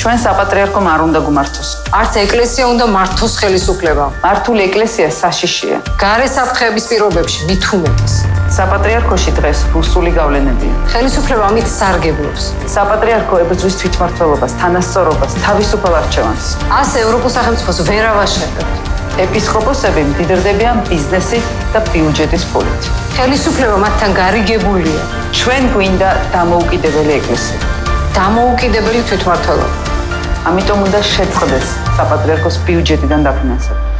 ჩვენ საპატრიარქომ არ უნდა გმართოს. არც ეკლესია უნდა მართოს ხელისუფლება. მართული ეკლესია საშიშია. გარე საფრთხეების პირობებში უმეტეს. საპატრიარქოში დღეს რუსული გავლენებია. ხელისუფლება ამით სარგებლობს. საპატრიარქო ებრძვის თვითმართველობას, თანასწორობას, თავისუფალ არჩევანს. ას ევროპულ სახელმწიფოს ვერ ავაშენებთ. ეპისკოპოსები მდიდრდებიან ბიზნესით და ბიუჯეტის ფულით. ხელისუფლება მათთან გარიგებულია. ჩვენ გვინდა დამოუკიდებელი ეკლესია. დამოუკიდებელი თვითმართველობა. ამიტომ უნდა შეწყდეს საპატრიარქოს ბიუჯეტიდან დაფინანსება.